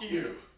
you!